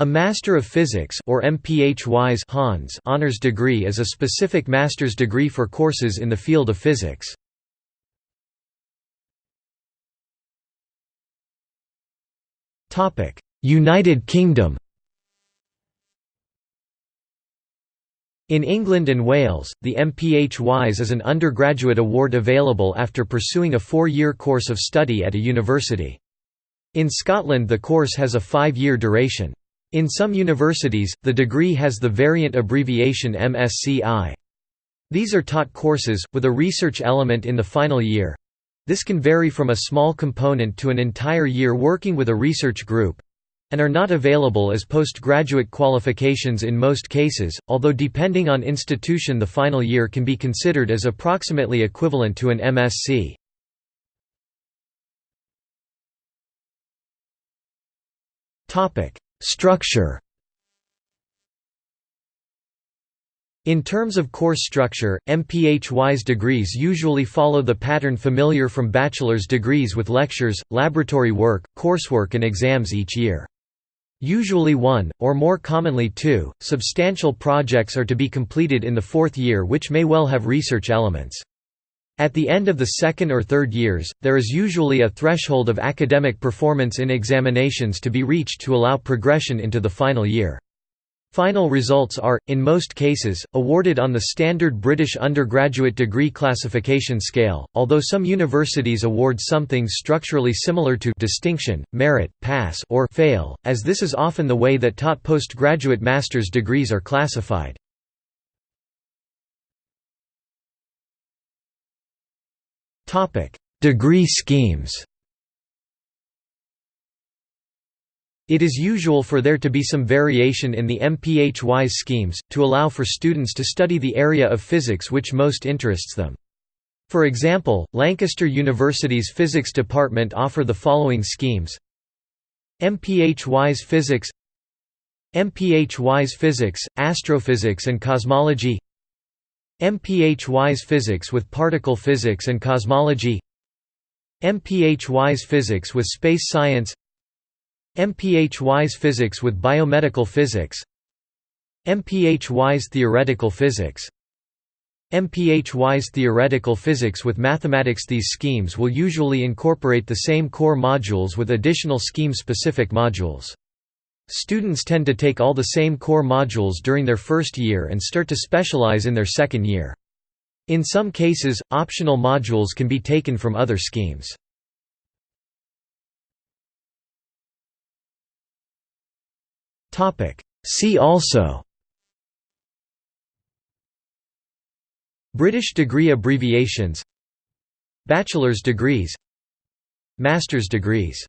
A Master of Physics or MPhys Hons honors degree is a specific master's degree for courses in the field of physics. Topic: United Kingdom In England and Wales, the MPhys is an undergraduate award available after pursuing a four-year course of study at a university. In Scotland the course has a five-year duration. In some universities, the degree has the variant abbreviation MSCI. These are taught courses, with a research element in the final year. This can vary from a small component to an entire year working with a research group and are not available as postgraduate qualifications in most cases, although depending on institution the final year can be considered as approximately equivalent to an MSc. Structure In terms of course structure, MPhys degrees usually follow the pattern familiar from bachelor's degrees with lectures, laboratory work, coursework and exams each year. Usually one, or more commonly two, substantial projects are to be completed in the fourth year which may well have research elements. At the end of the second or third years, there is usually a threshold of academic performance in examinations to be reached to allow progression into the final year. Final results are, in most cases, awarded on the standard British undergraduate degree classification scale, although some universities award something structurally similar to distinction, merit, pass or fail, as this is often the way that taught postgraduate master's degrees are classified. Degree schemes It is usual for there to be some variation in the MPHY schemes, to allow for students to study the area of physics which most interests them. For example, Lancaster University's Physics Department offer the following schemes MPhys Physics MPhys Physics, Astrophysics and Cosmology MPhys Physics with Particle Physics and Cosmology MPhys Physics with Space Science MPhys Physics with Biomedical Physics MPhys Theoretical Physics MPhys Theoretical Physics with Mathematics These schemes will usually incorporate the same core modules with additional scheme-specific modules. Students tend to take all the same core modules during their first year and start to specialize in their second year. In some cases, optional modules can be taken from other schemes. See also British degree abbreviations Bachelor's degrees Master's degrees